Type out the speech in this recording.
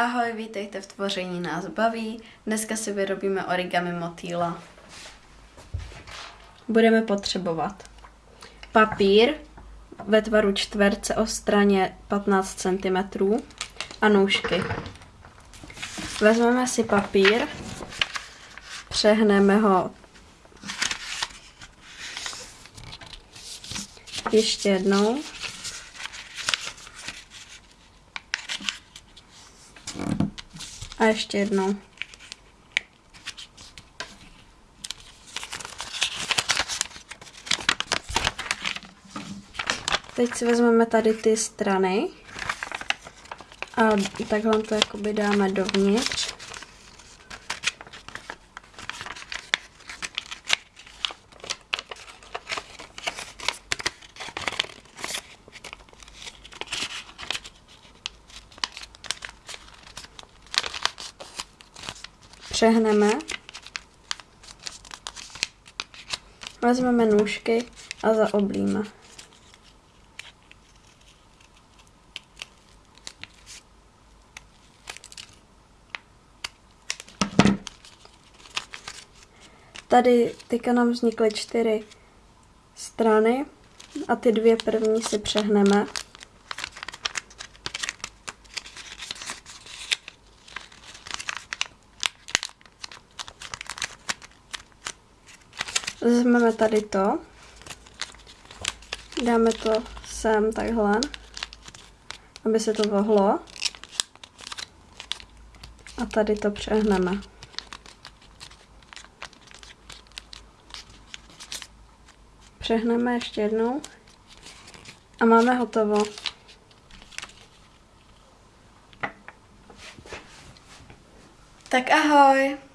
Ahoj, vítejte v Tvoření nás baví. Dneska si vyrobíme origami motýla. Budeme potřebovat papír ve tvaru čtverce o straně 15 cm a nůžky. Vezmeme si papír, přehneme ho ještě jednou A ještě jednou. Teď si vezmeme tady ty strany a takhle to jakoby dáme dovnitř. Přehneme. Vezmeme nůžky a zaoblíme. Tady teďka nám vznikly čtyři strany a ty dvě první si přehneme. Vezmeme tady to, dáme to sem takhle, aby se to vohlo. A tady to přehneme. Přehneme ještě jednou. A máme hotovo. Tak ahoj!